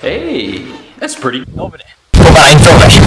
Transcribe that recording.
Hey, that's pretty. Får information.